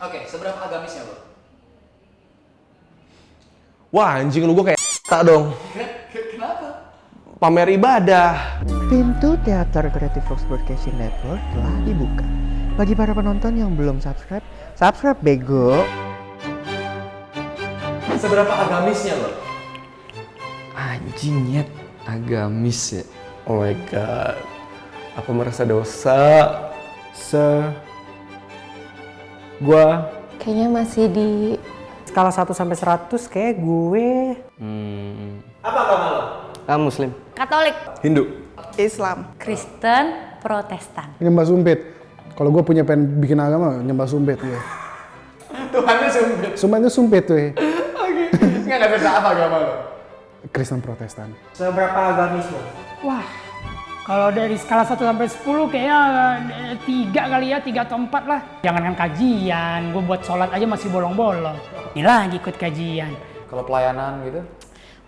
Oke, seberapa agamisnya lo? Wah anjing lu gue kayak tak dong. Kenapa? Pamer ibadah. Pintu teater Creative Fox Broadcasting Network telah dibuka. Bagi para penonton yang belum subscribe, subscribe bego. Seberapa agamisnya lo? Anjing nyet, agamis ya. Oh my god. Aku merasa dosa. se gua Kayaknya masih di skala 1 sampai 100 kayak gue Hmm. Apa agama lo? Ah, muslim. Katolik, Hindu. Islam. Kristen, Protestan. nyembah sumpit. Kalau gue punya pengen bikin agama, nyembah sumpit gue. Tuhannya sumpit. Sumpitnya sumpit tuh. Oke. Nggak nggak beda apa agama lo? Kristen Protestan. seberapa agamis lo? Wah, kalau dari skala 1 sampai 10 kayaknya eh, tiga kali ya, tiga atau empat lah. Jangankan kajian, gue buat sholat aja masih bolong-bolong. Ini lagi ikut kajian. Kalau pelayanan gitu?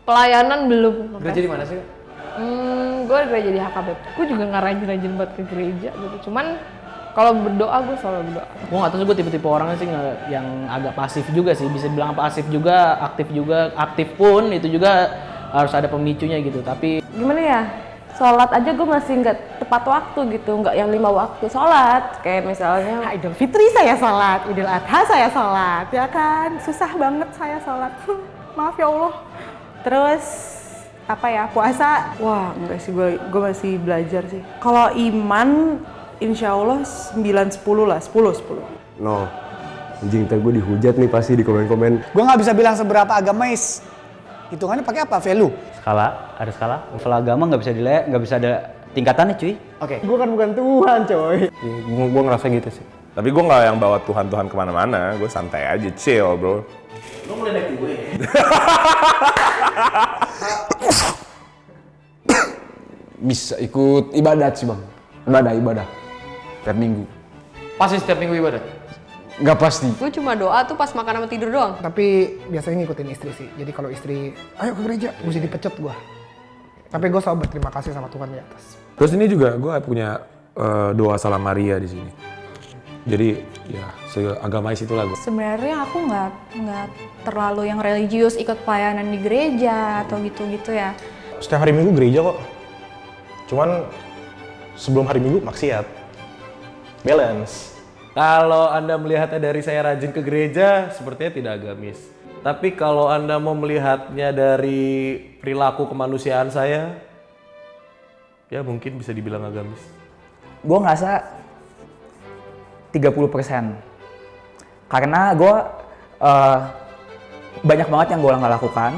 Pelayanan belum. Gereja di mana sih? Kak? Hmm, gue gereja di HKBP. Gue juga nggak rajin-rajin buat ke gereja gitu. Cuman kalau berdoa gue selalu berdoa. gue nggak tahu sih gue tipe-tipe orangnya sih nggak yang agak pasif juga sih bisa dibilang pasif juga aktif juga aktif pun itu juga harus ada pemicunya gitu tapi Gimana ya? Sholat aja gue masih nggak tepat waktu gitu, nggak yang lima waktu sholat. Kayak misalnya Idul Fitri saya sholat, Idul Adha saya sholat, ya kan? Susah banget saya sholat. Maaf ya Allah. Terus apa ya puasa? Wah enggak sih gue gue masih belajar sih. Kalau iman, insya Allah 9 10 lah, 10 10. No. Anjing ntar gue dihujat nih pasti di komen-komen. Gue nggak bisa bilang seberapa agamais. Hitungannya pakai apa? Value. Skala ada skala skala agama nggak bisa dile nggak bisa ada tingkatannya cuy Oke. Gue kan bukan Tuhan coy. Ya, gue, gue ngerasa gitu sih. Tapi gue nggak yang bawa Tuhan-Tuhan ke mana-mana. Gue santai aja, chill bro. Lo mulai naik gue. Bisa ikut ibadat sih bang. Ibadah, ibadah. Tiap minggu. pasti setiap minggu ibadah Nggak pasti. gue cuma doa tuh pas makan sama tidur doang. Tapi biasanya ngikutin istri sih. Jadi kalau istri, ayo ke gereja, mesti dipecut gue. Tapi gue selalu berterima kasih sama Tuhan di atas. Terus ini juga gue punya eh, doa salam Maria di sini. Jadi ya seagamais itulah gue. Sebenarnya aku nggak nggak terlalu yang religius ikut pelayanan di gereja atau gitu-gitu ya. Setiap hari minggu gereja kok. Cuman sebelum hari minggu maksiat. Balance. Kalau Anda melihatnya dari saya rajin ke gereja, sepertinya tidak agamis. Tapi kalau Anda mau melihatnya dari perilaku kemanusiaan saya, ya mungkin bisa dibilang agamis. Gue ngerasa 30% karena gue eh, banyak banget yang gue nggak lakukan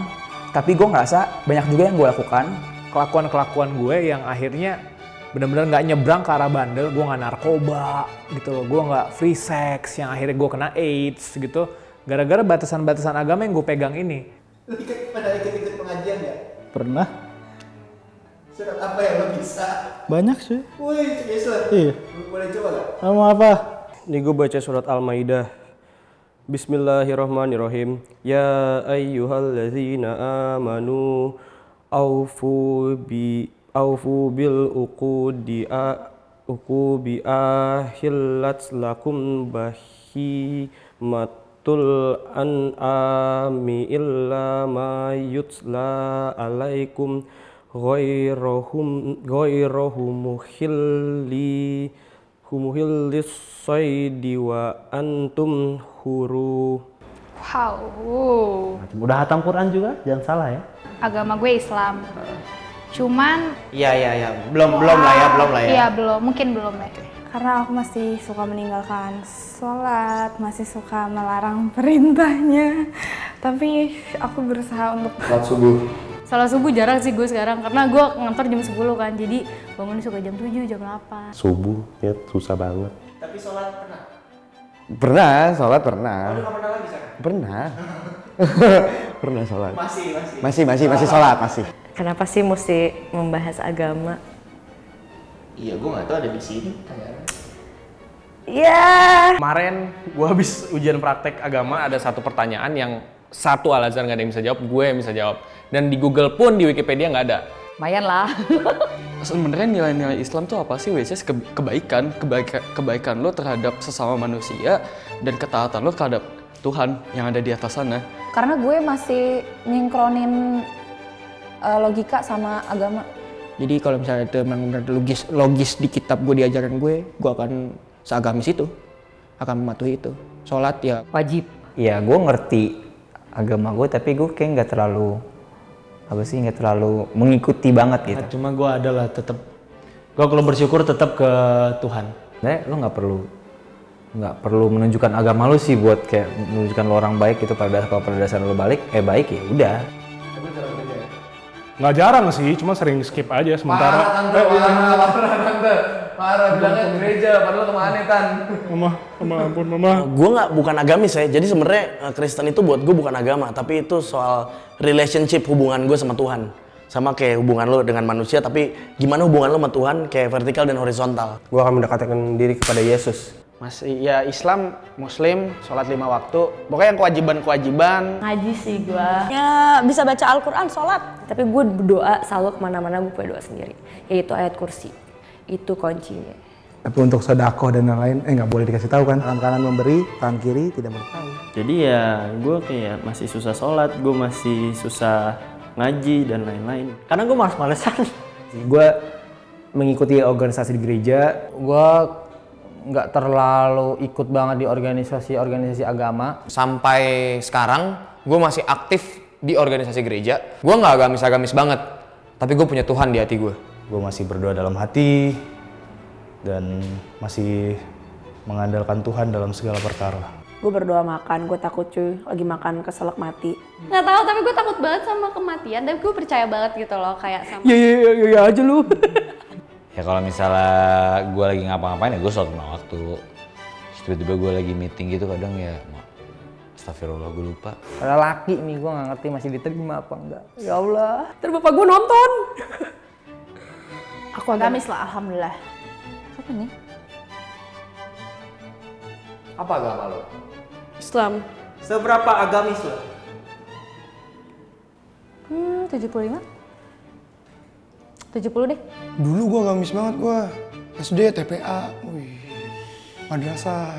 tapi gue ngerasa banyak juga yang gue lakukan kelakuan-kelakuan gue yang akhirnya benar-benar nggak nyebrang ke arah bandel gue nggak narkoba gitu loh gue nggak free sex yang akhirnya gue kena AIDS gitu gara-gara batasan-batasan agama yang gue pegang ini ikut pada ikut-ikut pengajian nggak? Pernah. Surat apa yang lo bisa? Banyak sih. Wih, Islam. Iya. Boleh coba nggak? Sama apa? Ini gue baca surat Al-Maidah. Bismillahirrahmanirrahim. Ya ayyuhalladzina amanu aufu bi aufu bil uqudi a uqubi ahillat lakum bahi matul an'ami illa ma yutla alaikum ghairahum ghairahum muhilli humuhillis saidi wa antum huru Wow. udah hatam Quran juga jangan salah ya Agama gue Islam. Cuman Iya iya iya. Belum belum lah ya, belum lah ya. Iya belum, mungkin belum ya. Karena aku masih suka meninggalkan sholat, masih suka melarang perintahnya. Tapi aku berusaha untuk Salat subuh. Salah subuh jarang sih gue sekarang karena gue ngantor jam 10 kan. Jadi bangun suka jam 7, jam 8. Subuh, ya susah banget. Tapi sholat pernah? Pernah, sholat pernah. Nggak pernah lagi sekarang? Pernah. pernah sholat. Masih, masih. Masih, masih, masih sholat, masih. Kenapa sih mesti membahas agama? Iya, gue nggak tahu ada di sini. Iya. kemarin gue habis ujian praktek agama ada satu pertanyaan yang satu Al Azhar nggak ada yang bisa jawab gue yang bisa jawab dan di Google pun di Wikipedia nggak ada Lumayan lah. sebenarnya nilai-nilai Islam tuh apa sih? Is ke- kebaikan, kebaikan, kebaikan lo terhadap sesama manusia dan ketaatan lo terhadap Tuhan yang ada di atas sana. Karena gue masih nyingkronin uh, logika sama agama. Jadi kalau misalnya itu memang benar logis, logis di kitab gue diajarkan gue, gue akan seagamis itu, akan mematuhi itu. Sholat ya wajib. Iya, gue ngerti agama gue, tapi gue kayak nggak terlalu apa sih nggak terlalu mengikuti banget gitu. Nah, cuma gue adalah tetap gue kalau bersyukur tetap ke Tuhan. Nah, lo nggak perlu nggak perlu menunjukkan agama lo sih buat kayak menunjukkan lo orang baik itu pada kalau pada dasar lo balik eh baik ya udah. Nggak jarang sih, cuma sering skip aja sementara. Parah tante, Eh, iya. parah, parah tante. Parah, bilangnya gereja, padahal ke mana tan? Mama, mama ampun mama. Gue nggak bukan agamis ya, jadi sebenarnya eh, Kristen itu buat gue bukan agama, tapi itu soal relationship hubungan gue sama Tuhan. Sama kayak hubungan lo dengan manusia, tapi gimana hubungan lo sama Tuhan kayak vertikal dan horizontal. Gue akan mendekatkan diri kepada Yesus. Masih ya Islam, Muslim, sholat lima waktu. Pokoknya yang kewajiban-kewajiban. Ngaji sih gue. Ya bisa baca Al-Quran, sholat. Tapi gue berdoa selalu ke mana-mana gue punya doa sendiri. Yaitu ayat kursi. Itu kuncinya. Tapi untuk sedekah dan lain-lain, eh nggak boleh dikasih tahu kan? Tangan kanan memberi, tangan kiri tidak boleh tahu. Jadi ya gue kayak masih susah sholat, gue masih susah ngaji dan lain-lain. Karena gue males-malesan. gue mengikuti organisasi di gereja, gue nggak terlalu ikut banget di organisasi-organisasi agama. Sampai sekarang gue masih aktif di organisasi gereja. Gue nggak agamis-agamis banget, tapi gue punya Tuhan di hati gue. Gue masih berdoa dalam hati dan masih mengandalkan Tuhan dalam segala perkara. Gue berdoa makan, gue takut cuy, lagi makan keselak mati. Nggak tahu, tapi gue takut banget sama kematian. Tapi gue percaya banget gitu loh, kayak sama. Iya iya iya aja lu. Ya kalau misalnya gue lagi ngapa-ngapain ya gue sholat lima waktu. Terus tiba-tiba gue lagi meeting gitu kadang ya Astagfirullah gue lupa. Ada laki nih gue nggak ngerti masih diterima apa enggak. Ya Allah, terus bapak gue nonton. Aku agamis lah, alhamdulillah. Apa nih? Apa agama lo? Islam. Seberapa agamis lo? Hmm, 75? 70 deh. Dulu gue agamis banget gue. SD, TPA, wih, madrasah,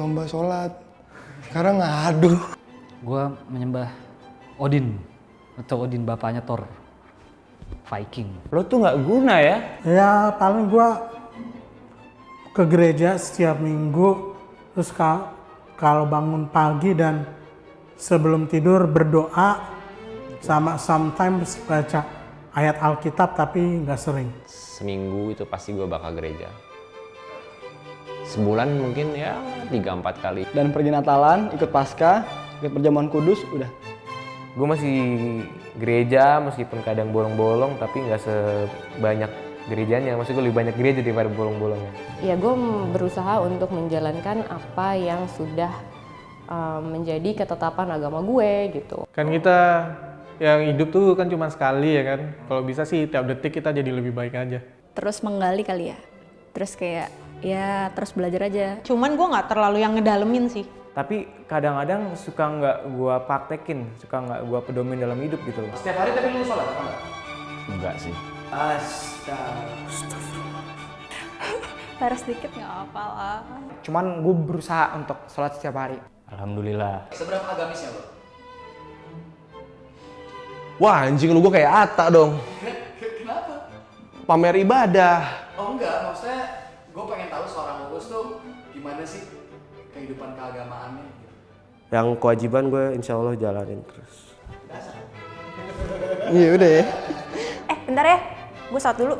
lomba sholat. Sekarang ngadu. Gue menyembah Odin atau Odin bapaknya Thor. Viking. Lo tuh nggak guna ya? Ya paling gua ke gereja setiap minggu terus ka- kalau bangun pagi dan sebelum tidur berdoa sama sometimes baca ayat Alkitab tapi nggak sering. Seminggu itu pasti gue bakal gereja. Sebulan mungkin ya tiga empat kali. Dan pergi Natalan, ikut Pasca, ikut perjamuan kudus, udah. Gue masih gereja meskipun kadang bolong-bolong tapi nggak sebanyak gerejanya. Maksud gue lebih banyak gereja daripada bolong-bolongnya. Ya gue berusaha untuk menjalankan apa yang sudah um, menjadi ketetapan agama gue gitu. Kan kita yang hidup tuh kan cuma sekali ya kan. Kalau bisa sih tiap detik kita jadi lebih baik aja. Terus menggali kali ya. Terus kayak ya terus belajar aja. Cuman gue nggak terlalu yang ngedalemin sih. Tapi kadang-kadang suka nggak gua praktekin, suka nggak gua pedomin dalam hidup gitu loh. Setiap hari tapi lu sholat apa enggak? Enggak sih. Astaga. Harus dikit nggak apa lah. Cuman gue berusaha untuk sholat setiap hari. Alhamdulillah. Seberapa agamisnya lo? Wah anjing lu gue kayak Ata dong. Kenapa? Pamer ibadah. Oh enggak, maksudnya gue pengen tahu seorang Uus tuh gimana sih kehidupan keagamaannya. Yang kewajiban gue insya Allah jalanin terus. Iya udah ya. Eh bentar ya, gue saat dulu.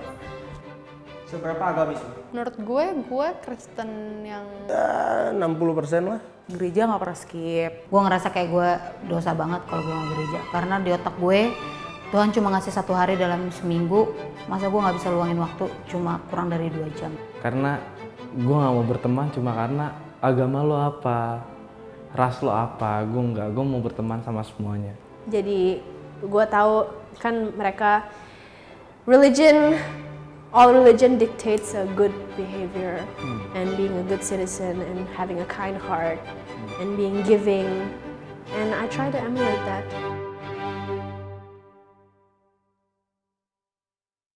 Seberapa agamis? Menurut gue, gue Kristen yang Ya, 60% lah. Gereja nggak pernah skip. Gue ngerasa kayak gue dosa banget kalau gue nggak gereja. Karena di otak gue Tuhan cuma ngasih satu hari dalam seminggu. Masa gue nggak bisa luangin waktu cuma kurang dari dua jam. Karena gue nggak mau berteman cuma karena agama lo apa, ras lo apa, gue nggak, gue mau berteman sama semuanya. jadi gue tahu kan mereka religion all religion dictates a good behavior hmm. and being a good citizen and having a kind heart and being giving. And I try to emulate that